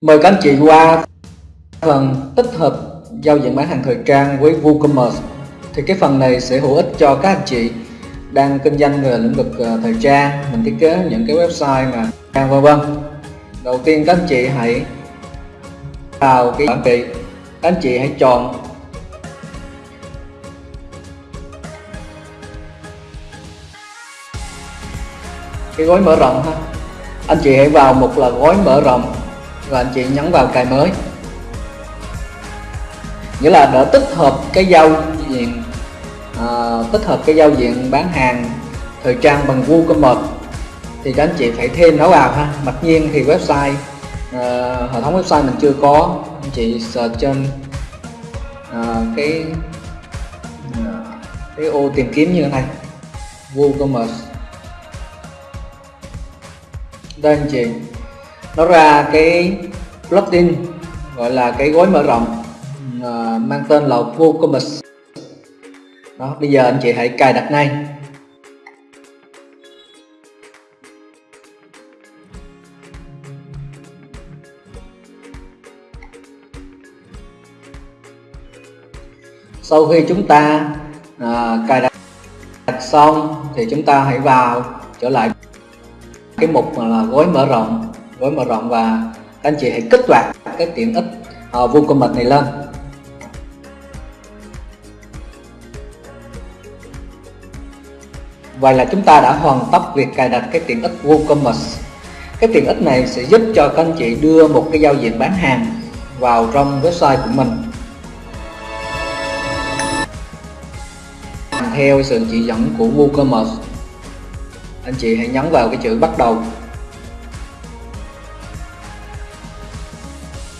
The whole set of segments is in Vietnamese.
Mời các anh chị qua phần tích hợp giao diện bán hàng thời trang với WooCommerce. Thì cái phần này sẽ hữu ích cho các anh chị đang kinh doanh về lĩnh vực ờ, thời trang. Mình thiết kế những cái website mà vân vân. Đầu tiên các anh chị hãy vào cái bản trị các anh chị hãy chọn cái gói mở rộng ha. Anh chị hãy vào một là gói mở rộng và anh chị nhấn vào cài mới. Nghĩa là đã tích hợp cái giao diện à, tích hợp cái giao diện bán hàng thời trang bằng WooCommerce thì các anh chị phải thêm nó vào ha. Mặc nhiên thì website à, hệ thống website mình chưa có. Anh chị search trên à, cái à, cái ô tìm kiếm như thế này. WooCommerce đây anh chị nó ra cái plugin gọi là cái gói mở rộng uh, mang tên là WooCommerce đó bây giờ anh chị hãy cài đặt ngay. Sau khi chúng ta à, cài đặt xong thì chúng ta hãy vào trở lại cái mục là gói mở rộng gói mở rộng và các anh chị hãy kích hoạt cái tiện ích ờ, uh, WooCommerce này lên. Vậy là chúng ta đã hoàn tất việc cài đặt cái tiện ích WooCommerce cái tiện ích này sẽ giúp cho các anh chị đưa một cái giao diện bán hàng vào trong website của mình. Theo sự chỉ dẫn của WooCommerce anh chị hãy nhấn vào cái chữ bắt đầu.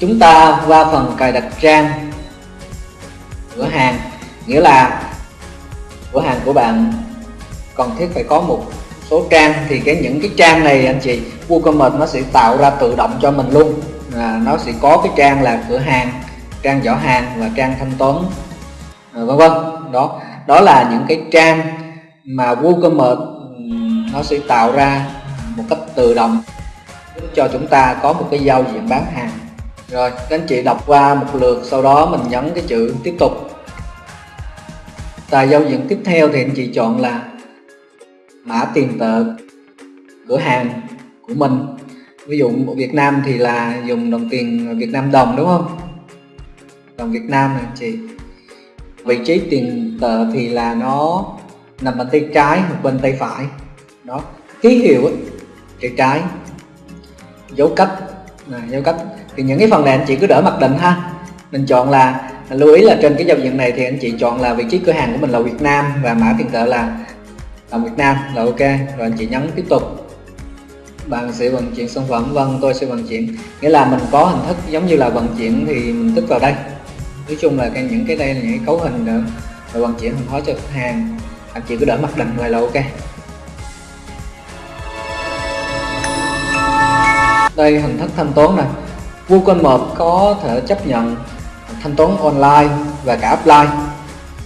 Chúng ta qua phần cài đặt trang cửa hàng nghĩa là cửa hàng của bạn cần thiết phải có một số trang thì cái những cái trang này anh chị WooCommerce nó sẽ tạo ra tự động cho mình luôn. À, nó sẽ có cái trang là cửa hàng trang giỏ hàng và trang thanh toán. À, vân vân. Đó đó là những cái trang mà WooCommerce nó sẽ tạo ra một cách tự động cho chúng ta có một cái giao diện bán hàng rồi các anh chị đọc qua một lượt sau đó mình nhấn cái chữ tiếp tục. Tài giao diện tiếp theo thì anh chị chọn là mã tiền tệ cửa hàng của mình. Ví dụ ở Việt Nam thì là dùng đồng tiền Việt Nam đồng đúng không? Đồng Việt Nam này chị. Vị trí tiền tệ thì là nó nằm bên tay trái hoặc bên tay phải. Đó ký hiệu ấy, tay trái. Dấu cách à, giao cách thì những cái phần này anh chị cứ đỡ mặc định ha. Mình chọn là lưu ý là trên cái giao diện này thì anh chị chọn là vị trí cửa hàng của mình là Việt Nam và mã tiền tệ là là Việt Nam là ok. Rồi anh chị nhấn tiếp tục. Bạn sẽ vận chuyển sản phẩm vâng tôi sẽ vận chuyển. Nghĩa là mình có hình thức giống như là vận chuyển thì mình tích vào đây. Nói chung là cái những cái đây là những cái cấu hình để, rồi vận chuyển hàng hóa cho khách hàng. Anh chị cứ đỡ mặc định vậy là ok. Đây, hình thức thanh toán này. WooCommerce có thể chấp nhận thanh toán online và cả offline.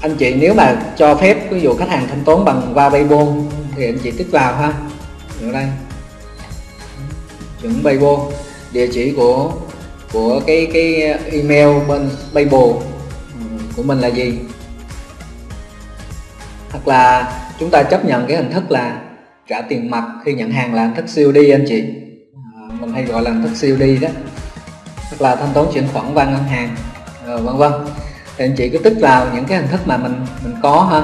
Anh chị nếu mà cho phép, ví dụ khách hàng thanh toán bằng qua Paypal thì anh chị tích vào ha. Ở đây. Chuẩn Paypal địa chỉ của của cái cái email bên Paypal ừ, của mình là gì? Hoặc là chúng ta chấp nhận cái hình thức là trả tiền mặt khi nhận hàng là hình thức COD anh chị mình hay gọi là hình thức COD đó. Hoặc là thanh toán chuyển khoản qua ngân hàng rồi vân vân. Thì anh chị cứ tích vào những cái hình thức mà mình mình có ha.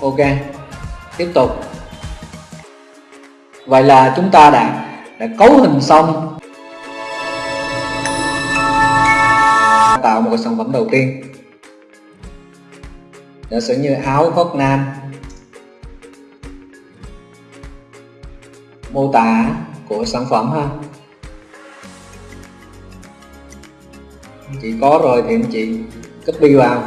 Ok, tiếp tục. Vậy là chúng ta đã đã cấu hình xong. Tạo một sản phẩm đầu tiên. Giả sử như áo khoác nam. Mô tả của sản phẩm ha. Anh chị có rồi thì anh chị copy vào.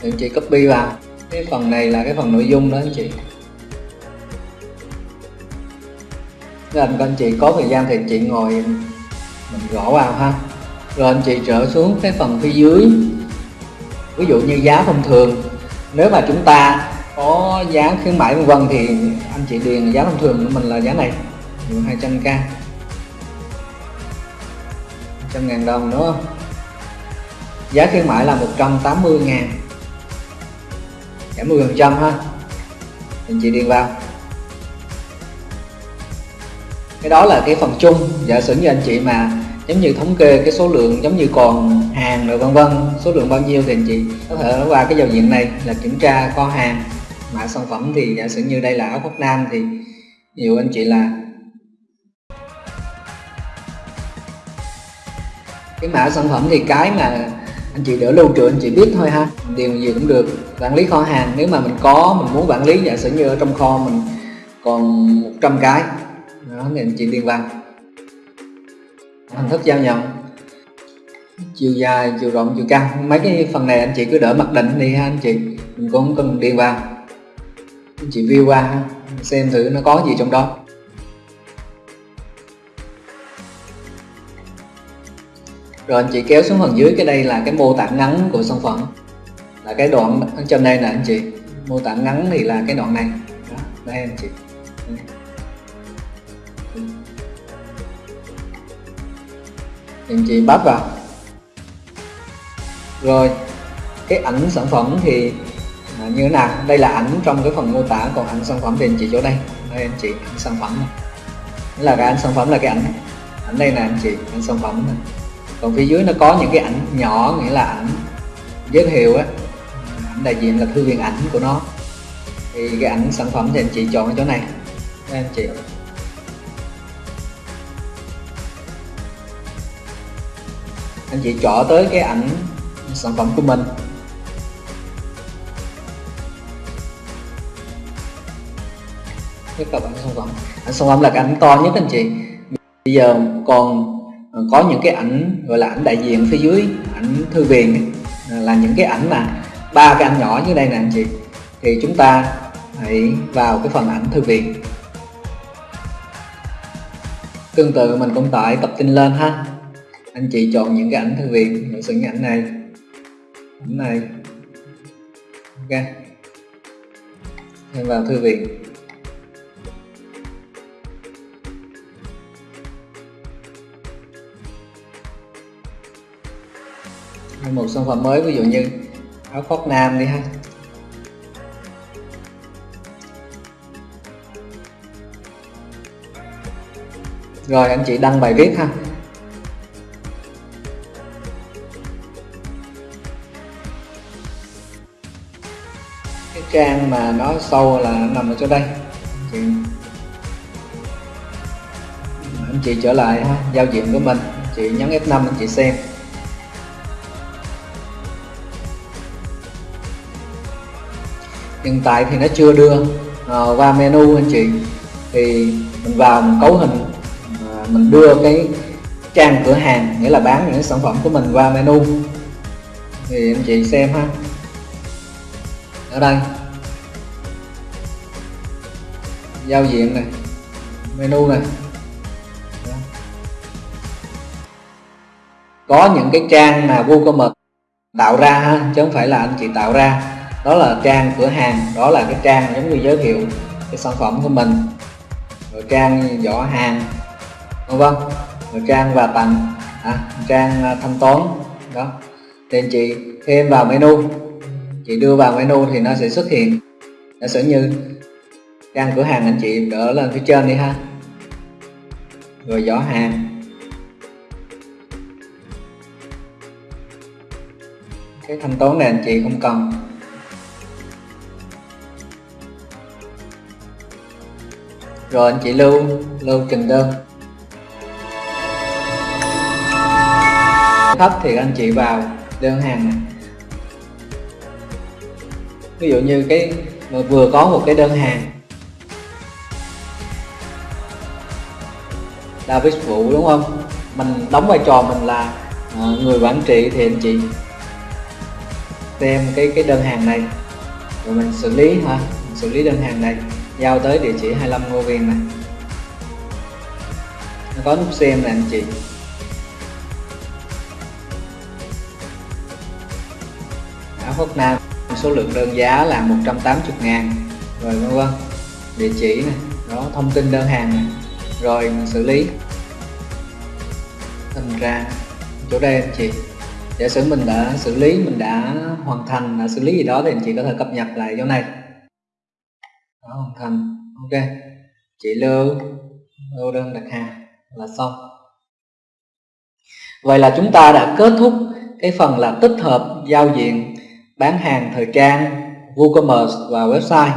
Thì anh chị copy vào. Cái phần này là cái phần nội dung đó anh chị. Nên các anh chị có thời gian thì anh chị ngồi mình gõ vào ha. Rồi anh chị trở xuống cái phần phía dưới. Ví dụ như giá thông thường. Nếu mà chúng ta có giá khuyến mãi vân vân thì anh chị điền giá thông thường của mình là giá này 200k trăm ngàn đồng, đúng không? Giá khuyến mãi là 180 ngàn. Giảm 10 phần trăm ha. Anh chị điền vào. Cái đó là cái phần chung, giả sử như anh chị mà giống như thống kê cái số lượng giống như còn hàng rồi vân vân, số lượng bao nhiêu thì anh chị có thể qua cái giao diện này là kiểm tra kho hàng mã sản phẩm thì giả sử như đây là áo khoác nam thì nhiều anh chị là cái mã sản phẩm thì cái mà anh chị đỡ lưu trữ anh chị biết thôi ha. Điều gì cũng được. Quản lý kho hàng, nếu mà mình có, mình muốn quản lý, giả sử như ở trong kho mình còn 100 cái, đó, thì anh chị điền vào hình thức giao nhận. Chiều dài, chiều rộng, chiều cao mấy cái phần này anh chị cứ đỡ mặc định đi ha, anh chị. Mình cũng không cần điền vào chị view qua xem thử nó có gì trong đó. Rồi anh chị kéo xuống phần dưới cái đây là cái mô tả ngắn của sản phẩm. Là cái đoạn ở trên đây nè anh chị. Mô tả ngắn thì là cái đoạn này. Đó, đây anh chị. Anh chị bấm vào. Rồi cái ảnh sản phẩm thì à, như thế nào? Đây là ảnh trong cái phần mô tả còn ảnh sản phẩm thì anh chị chỗ đây. Đây anh chị ảnh sản phẩm này. là cái ảnh sản phẩm là cái ảnh. Ảnh đây nè anh chị ảnh sản phẩm này. còn phía dưới nó có những cái ảnh nhỏ nghĩa là ảnh giới thiệu á. Ảnh đại diện là thư viện ảnh của nó. Thì cái ảnh sản phẩm thì anh chị chọn ở chỗ này. Đây anh chị. Anh chị chọn tới cái ảnh sản phẩm của mình. Cái cặp ảnh sản phẩm ảnh sản phẩm là cái ảnh to nhất anh chị. Bây giờ còn ờ, có những cái ảnh gọi là ảnh đại diện phía dưới, ảnh thư viện ờ, là những cái ảnh mà ba cái ảnh nhỏ như đây nè anh chị. Thì chúng ta hãy vào cái phần ảnh thư viện. Tương tự mình cũng tải tập tin lên ha. Anh chị chọn những cái ảnh thư viện giả sử những ảnh này. Ảnh này. Ok. Thêm vào thư viện. Một sản phẩm mới ví dụ như áo khoác nam đi ha. Rồi anh chị đăng bài viết ha. Cái trang mà nó sâu là nằm ở chỗ đây. Thì chị, anh chị trở lại ha giao diện của mình. Chị nhấn F5 anh chị xem. Hiện tại thì nó chưa đưa ờ, qua menu anh chị. Thì mình vào mình cấu hình ờ, mình đưa cái trang cửa hàng, nghĩa là bán những sản phẩm của mình qua menu. Thì anh chị xem ha. Ở đây. Giao diện này, menu này. Có những cái trang mà WooCommerce tạo ra ha, chứ không phải là anh chị tạo ra đó là trang cửa hàng đó là cái trang giống như giới thiệu cái sản phẩm của mình. Rồi trang giỏ hàng vân vân. Rồi trang và tặng à, trang à, thanh toán đó. Thì anh chị thêm vào menu. Chị đưa vào menu thì nó sẽ xuất hiện. Nó sẽ như trang cửa hàng anh chị đỡ lên phía trên đi ha. Rồi giỏ hàng. Cái thanh toán này anh chị không cần. Rồi anh chị lưu lưu trình đơn. Thấp thì anh chị vào, đơn hàng. Này ví dụ như cái vừa có một cái đơn hàng. David Vũ, đúng không? Mình đóng vai trò mình là à, người quản trị thì anh chị xem cái cái đơn hàng này. Rồi mình xử lý ha, mình xử lý đơn hàng này giao tới địa chỉ 25 Ngô Viên này. Nó có nút xem nè, anh chị. Áo khoác nam, số lượng đơn giá là 180 ngàn. Rồi, vân vân. Địa chỉ này đó, thông tin đơn hàng này rồi mình xử lý. Thành ra, chỗ đây, anh chị. Giả sử mình đã xử lý, mình đã hoàn thành, đã xử lý gì đó thì anh chị có thể cập nhật lại chỗ này hoàn thành ok chị lưu lưu đơn đặt hàng là xong vậy là chúng ta đã kết thúc cái phần là tích hợp giao diện bán hàng thời trang, WooCommerce và website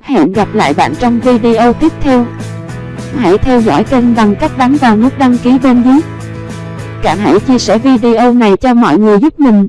Hẹn gặp lại bạn trong video tiếp theo. Hãy theo dõi kênh bằng cách bấm vào nút đăng ký bên dưới. Cảm hãy chia sẻ video này cho mọi người giúp mình.